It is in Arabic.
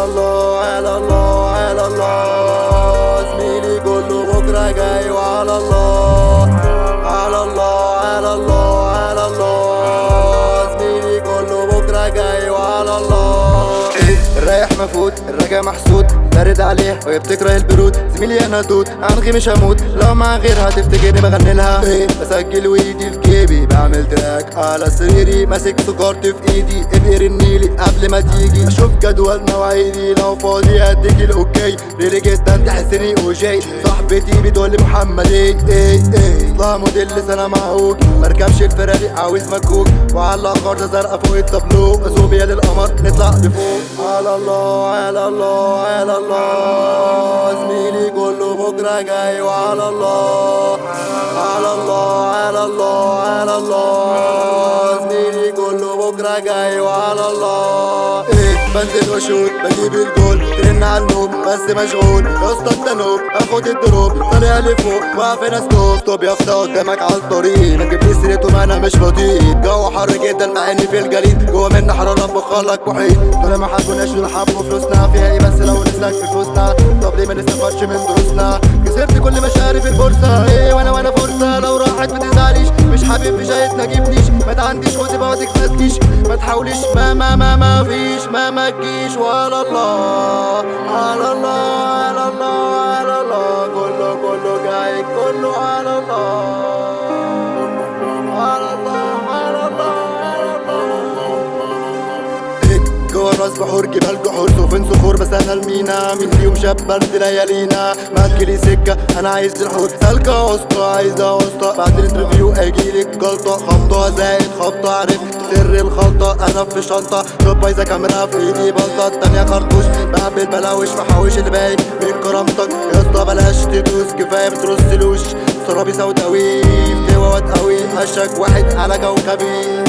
على الله على الله على الله زميلي كله بكرة جاي وعلى الله على الله على الله على الله زميلي كله بكرة جاي وعلى الله الرايح مفوت الراجع محسود بارد عليه وهي بتكره البرود. زميلي أنا توت عنغي مش هموت. لو مع غيرها تفتكرني بغني لها. إيه بسجل وايدي في جيبي بعمل تراك على سريري ماسك سكرت في ايدي. ابقر النيلي قبل ما تيجي. أشوف جدول مواعيدي. لو فاضي اديك الاوكي. ريلي جدا تحسني اوجي صاحبتي بتقول لي محمد إيه؟ إيه إيه. اطلع موديل سنة معقول مركبش الفراري عاوز مكوك. وعلى خرطه زرقاء فوق التابلو اسوبيا للقمر نطلع لفوق على الله على الله على الله. زميلي كله بكرة جاي. وعلى الله على الله على الله على الله. جاي وعلى الله. إيه بنزل واشوت بجيب الجول. ترن على النوب بس مشغول. يا أسطى التنوب اخد الدروب. طالع لفوق واقف هنا ستوب طب يا أسطى قدامك على الطريق. ما تجيبليش سيرته ما أنا مش بطيء. الجو حر جدا مع إني في الجليد جوه منا حراره بخلك محيط دول ما حبوناش حبوا فلوسنا فيها إيه بس لو نسلك في فلوسنا. طب ليه ما نستفادش من دروسنا؟ كسبت كل مشاري في البورصه إيه وأنا وأنا فرصة. لو راحت ما تزعليش. مش حبيب في شايف ما تعنديش خد بقى تكفتنيش ما تحاوليش. ما ما ما ما فيش. ما ما تجيش. ولا الله على الله على الله على الله. كله كله جاي كله على الراس بحور جبال جحور سفن صخور بس أنا المينا. مين فيهم شاب برد ليالينا ما سكة أنا عايز الحوت سالكه وسطى عايزه وسطى بعد الانترفيو هيجيلك جلطه خبطة زائد خبطة عرفت سر الخلطة أنا في شنطة. شوب بايظه كاميرا في إيدي بلطة. التانية خرطوش بقبل بلاوش محوش اللي باقي من كرامتك. يا اسطى بلاش تدوس كفاية بترسلوش سرابي سوداوي فتوى وتقوي هشك واحد على كوكبي.